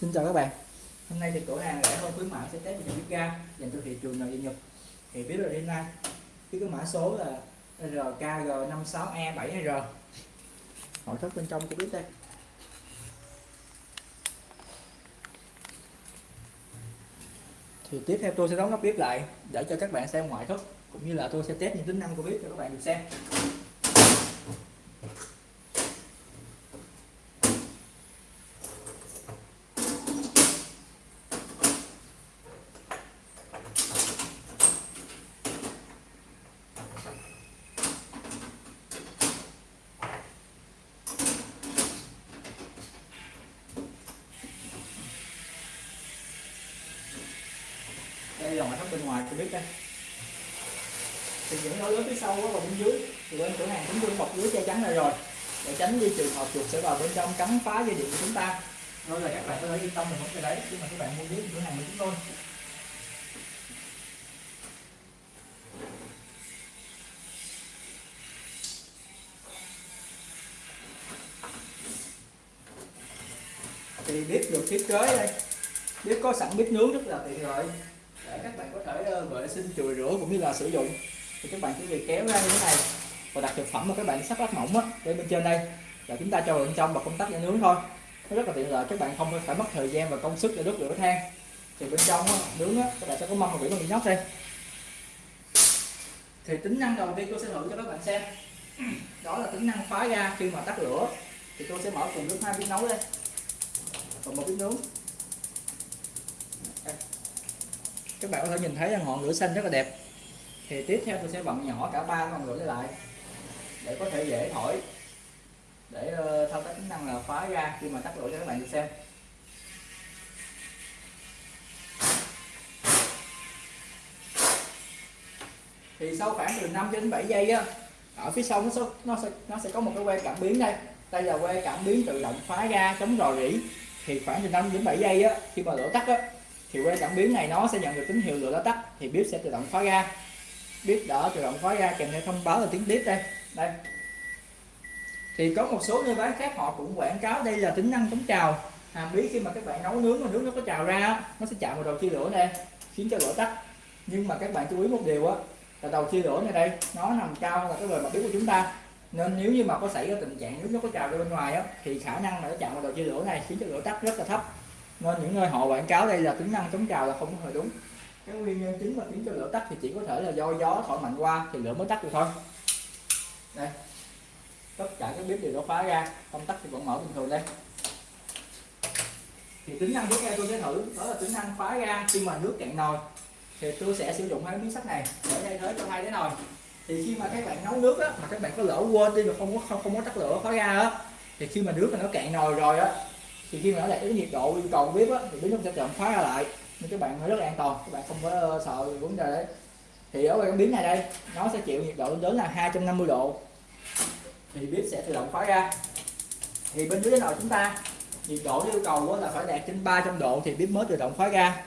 Xin chào các bạn. Hôm nay thì cửa hàng rẻ hơn khuyến mãi sẽ test một bếp ga dành cho thị trường nội địa Nhật. Thì biết rồi hôm nay, cái mã số là RKG56E7R e nội thất bên trong của bếp đây. Thì tiếp theo tôi sẽ đóng nắp bếp lại để cho các bạn xem ngoại thất, cũng như là tôi sẽ test những tính năng của bếp cho các bạn được xem. Ngoài của bếp đây. Thì những lối lớn phía sau và bên dưới, thì bên cửa hàng cũng đưa bọc lưới che chắn này rồi. Để tránh đi trường hợp chuột sẽ vào bên trong cắn phá dây điện của chúng ta. Rồi là các bạn có thể yên tâm mình không cái đấy khi mà các bạn mua dưới cửa hàng của chúng tôi. Thì bếp được thiết kế đây. Bếp có sẵn bếp nướng rất là tiện lợi để các bạn có thể ờ, vệ sinh chùi rửa cũng như là sử dụng. Thì các bạn chỉ việc kéo ra như thế này và đặt thực phẩm mà các bạn sắp lát mỏng á để bên trên đây. Là chúng ta cho vào bên trong và công tắc để nướng thôi. Nó rất là tiện lợi các bạn không phải mất thời gian và công sức để đốt lửa than. Thì bên trong á, nướng á, các bạn sẽ có mâm và biển bằng inox đây. Thì tính năng đầu tiên tôi sẽ thử cho các bạn xem. Đó là tính năng phá ra khi mà tắt lửa. Thì tôi sẽ mở cùng lúc hai bếp nấu đây. Và một bếp nướng đây các bạn có thể nhìn thấy là ngọn lửa xanh rất là đẹp. Thì tiếp theo tôi sẽ bận nhỏ cả ba ngọn lửa lại để có thể dễ thổi, để ờ, thao tác tính năng là khóa ra khi mà tắt lửa cho các bạn được xem. Thì sau khoảng từ 5 đến 7 giây á, ở phía sau nó sẽ nó sẽ nó sẽ có một cái que cảm biến đây. Đây là que cảm biến tự động phá ra chống rò rỉ. Thì khoảng từ 5 đến 7 giây á, khi mà lửa tắt á thì que cảm biến này nó sẽ nhận được tín hiệu lửa đã tắt, thì bếp sẽ tự động khóa ra bếp đã tự động khóa ra kèm theo thông báo là tiếng bếp đây. Đây. Thì có một số nơi bán khác họ cũng quảng cáo đây là tính năng chống trào. Hàm ý khi mà các bạn nấu nướng mà nước nó có trào ra nó sẽ chạm vào đầu chia lửa này khiến cho lửa tắt. Nhưng mà các bạn chú ý một điều á, là đầu chia lửa này đây, nó nằm cao là cái bề mặt bếp của chúng ta. Nên nếu như mà có xảy ra tình trạng nước nó có trào ra bên ngoài á, thì khả năng là nó chạm vào đầu chia lửa này khiến cho lửa tắt rất là thấp nên những nơi họ quảng cáo đây là tính năng chống trào là không hề đúng. Cái nguyên nhân chính mà khiến cho lửa tắt thì chỉ có thể là do gió thổi mạnh qua thì lửa mới tắt được thôi. Đây. Tất cả các bếp đều đã khóa ra công tắc thì vẫn mở bình thường đây. Thì tính năng tiếp theo tôi sẽ thử. Đó là tính năng khóa ra khi mà nước cạn nồi. Thì tôi sẽ sử dụng hai miếng sắt này để thay thế cho hai cái nồi. Thì khi mà các bạn nấu nước á, mà các bạn có lỡ quên đi mà không có không, không có tắt lửa khóa ra á thì khi mà nước mà nó cạn nồi rồi á thì khi mà nó đạt cái nhiệt độ yêu cầu bếp á, thì bếp nó sẽ tự khóa ra lại. Nên các bạn phải rất là an toàn, các bạn không có ờ, sợ vấn đề đấy. Thì ở cái biến này đây, nó sẽ chịu nhiệt độ đến là 250 độ. Thì bếp sẽ tự động khóa ra. Thì bên dưới nồi chúng ta, nhiệt độ yêu cầu là phải đạt trên 300 độ thì bếp mới tự động khóa ra.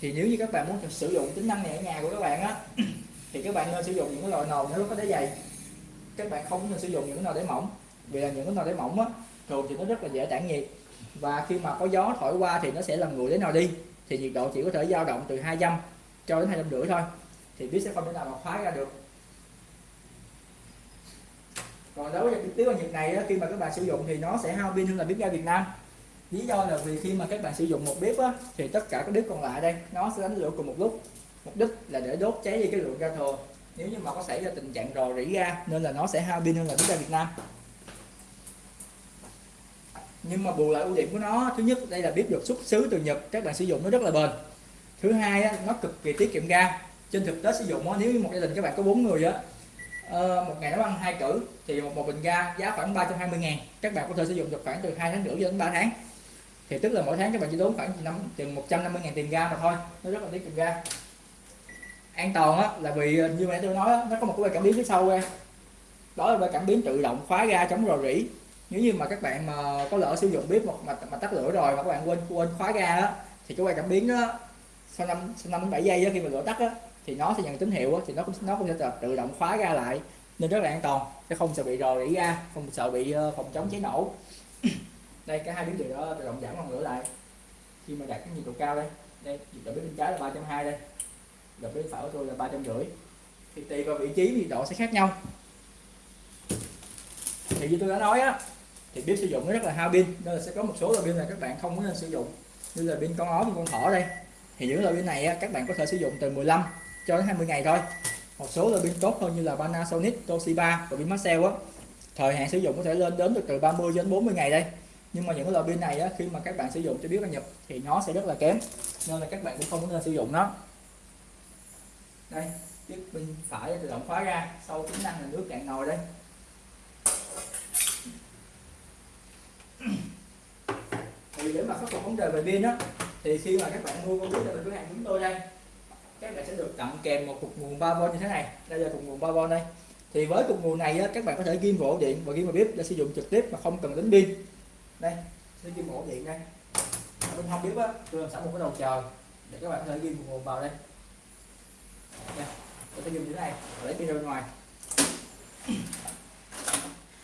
Thì nếu như các bạn muốn sử dụng tính năng này ở nhà của các bạn á, thì các bạn nên sử dụng những cái loại nồi nó có đáy dày. Các bạn không nên sử dụng những cái nồi đáy mỏng, vì là những cái nồi đáy mỏng á, thường thì nó rất là dễ tản nhiệt và khi mà có gió thổi qua thì nó sẽ làm nguội đến nào đi. Thì nhiệt độ chỉ có thể dao động từ 200 cho đến 250 thôi. Thì bếp sẽ không thể nào mà khóa ra được. Còn đối với bếp bằng nhiệt này khi mà các bạn sử dụng thì nó sẽ hao pin hơn là bếp ga Việt Nam. Lý do là vì khi mà các bạn sử dụng một bếp á, thì tất cả các bếp còn lại đây nó sẽ đánh lửa cùng một lúc. Mục đích là để đốt cháy đi cái lượng ga thừa nếu như mà có xảy ra tình trạng rò rỉ ga nên là nó sẽ hao pin hơn là bếp ga Việt Nam nhưng mà bù lại ưu điểm của nó thứ nhất đây là bếp được xuất xứ từ Nhật các bạn sử dụng nó rất là bền. Thứ hai á, nó cực kỳ tiết kiệm ga. Trên thực tế sử dụng á, nếu như một gia đình các bạn có bốn người á ờ, một ngày nấu ăn hai cử thì một, một bình ga giá khoảng 320 ngàn. Các bạn có thể sử dụng được khoảng từ hai tháng rưỡi đến 3 tháng. Thì tức là mỗi tháng các bạn chỉ tốn khoảng năm chừng 150 ngàn tiền ga mà thôi. Nó rất là tiết kiệm ga. An toàn á là vì ờ, như mẹ tôi nói á, nó có một cái cảm biến phía sau ra. Đó là cảm biến tự động khóa ga chống rò rỉ nếu như mà các bạn mà có lỡ sử dụng bếp mà, mà tắt lửa rồi mà các bạn quên quên khóa ga đó thì cái quay cảm biến đó sau năm sau năm đến bảy giây đó, khi mà lửa tắt đó, thì nó sẽ nhận tín hiệu đó, thì nó cũng nó cũng sẽ tự động khóa ga lại. Nên rất là an toàn sẽ không sợ bị rò rỉ ga không sợ bị ờ, phòng chống cháy nổ. Đây cái hai biến điều đó tự động giảm ngọn lửa lại. Khi mà đạt cái nhiệt độ cao đây đây đầu bếp bên trái là 320 đây. Độ bếp phải của tôi là ba trăm rưỡi. Thì tùy vào vị trí nhiệt độ sẽ khác nhau thì như tôi đã nói á thì bếp sử dụng nó rất là hao pin. Nên là sẽ có một số loại pin là các bạn không có nên sử dụng. Như là pin con ó con thỏ đây. Thì những loại pin này á, các bạn có thể sử dụng từ 15 cho đến 20 ngày thôi. Một số loại pin tốt hơn như là Panasonic, Toshiba và pin Maxell á. Thời hạn sử dụng có thể lên đến được từ 30 đến 40 ngày đây. Nhưng mà những loại pin này á, khi mà các bạn sử dụng cho biết là nhập thì nó sẽ rất là kém. Nên là các bạn cũng không nên sử dụng nó. Đây chiếc pin phải tự động khóa ra sau tính năng là nước cạn nồi đây. Thì để mà khắc phục vấn đề về pin á thì khi mà các bạn mua con bếp từ cửa hàng chúng tôi đây các bạn sẽ được tặng kèm một cục nguồn 3V như thế này. Đây là cục nguồn 3V đây. Thì với cục nguồn này á, các bạn có thể ghim ổ điện và ghim vào bếp để sử dụng trực tiếp mà không cần đến pin. Đây sẽ ghim ổ điện đây. Ở bên hông bếp á tôi làm sẵn một cái đầu chờ để các bạn có thể ghim nguồn vào đây. Đây tôi sẽ ghim như thế này và lấy pin ra bên ngoài.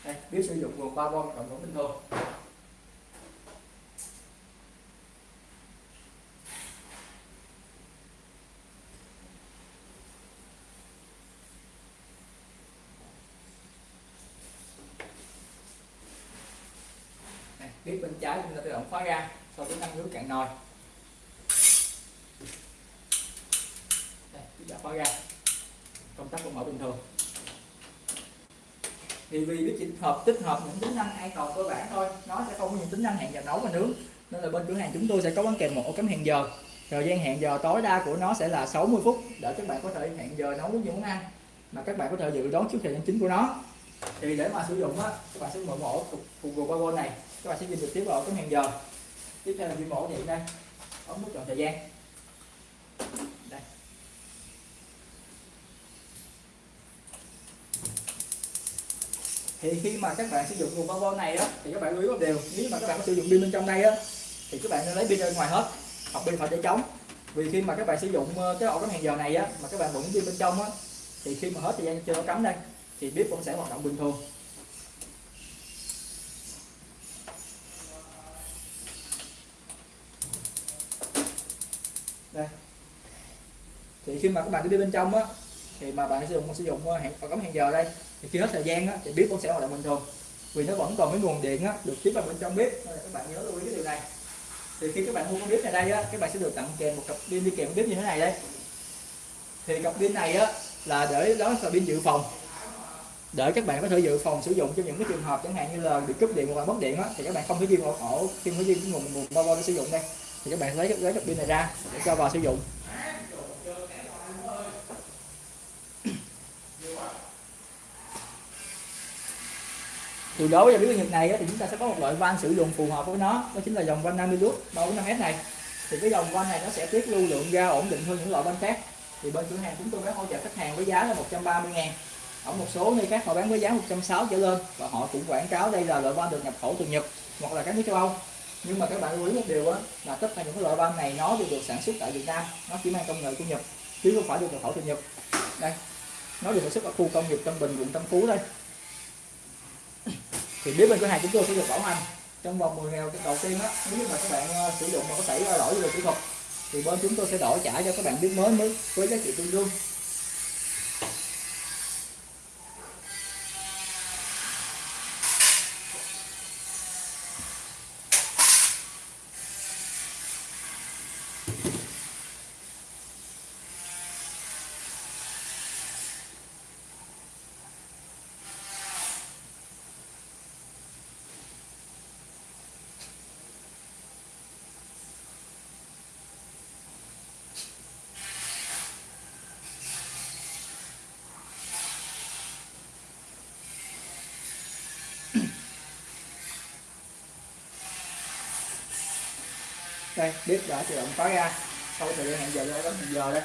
Đây bếp sử dụng nguồn 3V cộng vẫn bình thường bếp bên trái chúng ta tự động khóa ra, sau tính năng nước cạn nồi. Đây, chúng ta khóa ra. Công tắc vẫn mở bình thường. Thì vì cái chỉ hợp, tích hợp những tính năng an toàn cơ bản thôi, nó sẽ không có những tính năng hẹn giờ nấu và nướng. Nên là bên cửa hàng chúng tôi sẽ có bán kèm một ổ cắm hẹn giờ. Thời gian hẹn giờ tối đa của nó sẽ là 60 phút, để các bạn có thể hẹn giờ nấu những món ăn mà các bạn có thể dự đoán trước thời gian chính của nó thì để mà sử dụng á, các bạn sẽ mở ổ cục Google này. Các bạn sẽ nhìn trực tiếp vào cái hẹn giờ. Tiếp theo là ghi mẫu điện đây. Ấn nút chọn thời gian. Đây. Thì khi mà các bạn sử dụng nguồn bao này á, thì các bạn lưu ý một điều. Nếu mà các bạn có sử dụng pin bên trong đây á, thì các bạn nên lấy pin ra ngoài hết, hoặc pin phải để trống vì khi mà các bạn sử dụng ờ, cái ổ cắm hẹn giờ này á, mà các bạn vẫn pin bên trong á, thì khi mà hết thời gian chơi nó cắm đây thì bếp vẫn sẽ hoạt động bình thường. Đây. Thì khi mà các bạn đi bên trong á, thì mà bạn sử dụng sử dụng ờ, hẹn, cắm hẹn giờ đây, thì khi hết thời gian á, thì bếp cũng sẽ hoạt động bình thường. Vì nó vẫn còn cái nguồn điện á, được tiếp vào bên trong bếp. Nên là các bạn nhớ lưu ý cái điều này. Thì khi các bạn mua con bếp này đây á, các bạn sẽ được tặng kèm một cặp pin đi kèm bếp như thế này đây. Thì cặp pin này á, là để đó là pin dự phòng để các bạn có thể dự phòng sử dụng cho những cái trường hợp chẳng hạn như là bị cúp điện hoặc là mất điện á, thì các bạn không thể ghi ổ ổ, khi mới riêng cái nguồn nguồn bao để sử dụng đây. Thì các bạn lấy lấy cặp pin này ra để cho vào sử dụng. Thì đối với biến nhiệt này thì chúng ta sẽ có một loại van sử dụng phù hợp với nó, đó chính là dòng van 50 lút 345 s này. Thì cái dòng van này nó sẽ tiết lưu lượng ga ổn định hơn những loại van khác. Thì bên cửa hàng chúng tôi bán hỗ trợ khách hàng với giá là 130 ngàn ở một số nơi khác họ bán với giá 160 trở lên và họ cũng quảng cáo đây là loại van được nhập khẩu từ Nhật hoặc là các nước châu Âu. Nhưng mà các bạn lưu ý một điều đó, là tất cả những cái loại van này nó đều được sản xuất tại Việt Nam nó chỉ mang công nghệ của Nhật chứ không phải được nhập khẩu từ Nhật. Đây nó được sản xuất ở khu công nghiệp Tân Bình quận Tân Phú đây. Thì biết bên cửa hàng chúng tôi sẽ được bảo hành. Trong vòng 10 ngày đầu tiên á nếu mà các bạn ờ, sử dụng mà có xảy ra lỗi về kỹ thuật thì bên chúng tôi sẽ đổi trả cho các bạn biết mới mới với giá trị tương đương. Đây, bếp đã tự động khóa ra. Sau thời gian hẹn giờ đây bấm hẹn giờ đây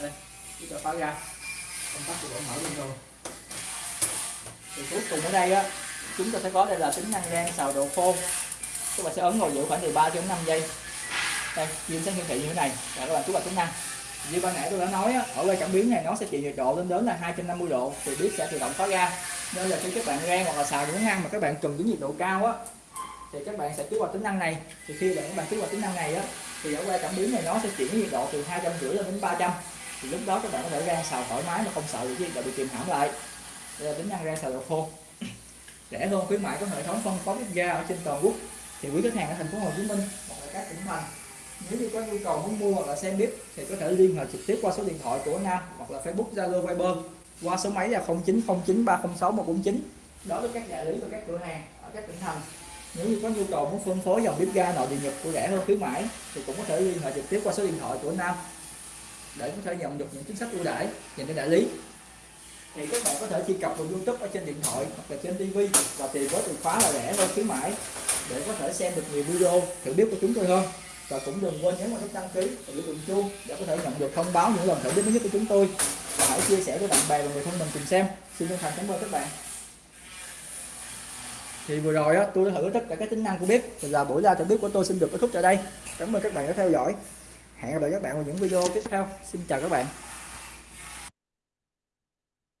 đây, bếp đã khóa ra. Công tắc tự động mở lên rồi. Thì cuối cùng ở đây á, chúng ta sẽ có đây là tính năng rang xào độ khô. Các bạn sẽ ấn ngồi giữ khoảng từ 3 đến 5 giây. Đây diêm sẽ hiển thị như thế này. Các bạn chú vào tính năng như ban nãy tôi đã nói á, ở quay cảm biến này nó sẽ chịu nhiệt độ lên đến là 250 độ thì bếp sẽ tự động khóa ra. Nên là khi các bạn rang hoặc là xào những món ăn mà các bạn cần những nhiệt độ cao á thì các bạn sẽ kích hoạt tính năng này. Thì khi bạn các bạn kích hoạt tính năng này á thì ở quay cảm biến này nó sẽ chuyển nhiệt độ từ hai trăm rưỡi lên đến 300 thì lúc đó các bạn có thể rang xào thoải mái mà không sợ bị độ bị kìm hãm lại. Đây là tính năng rang xào đồ khô. Rẻ hơn khuyến mại có hệ thống phân phối bếp ga ở trên toàn quốc. Thì quý khách hàng ở thành phố Hồ Chí Minh hoặc là các tỉnh thành nếu như có nhu cầu muốn mua hoặc là xem bếp thì có thể liên hệ trực tiếp qua số điện thoại của Nam hoặc là Facebook, Zalo, Viber qua số máy là 0909 306 149 đó với các đại lý và các cửa hàng ở các tỉnh thành. Nếu như có nhu cầu muốn phân phối dòng bếp ga nội địa nhật của rẻ hơn, khuyến mãi thì cũng có thể liên hệ trực tiếp qua số điện thoại của Nam để có thể nhận được những chính sách ưu đãi dành cho đại lý. Thì các bạn có thể truy cập vào YouTube ở trên điện thoại hoặc là trên TV và tìm với từ khóa là rẻ hơn, khuyến mãi để có thể xem được nhiều video thử bếp của chúng tôi hơn và cũng đừng quên nhấn vào nút đăng ký và biểu tượng chuông để có thể nhận được thông báo những lần thử mới nhất của chúng tôi. Và hãy chia sẻ với bạn bè và người thân mình cùng xem. Xin chân thành cảm ơn các bạn. Thì vừa rồi á, tôi đã thử tất cả các tính năng của bếp. Thì là buổi ra thử bếp của tôi xin được kết thúc tại đây. Cảm ơn các bạn đã theo dõi. Hẹn gặp lại các bạn vào những video tiếp theo. Xin chào các bạn.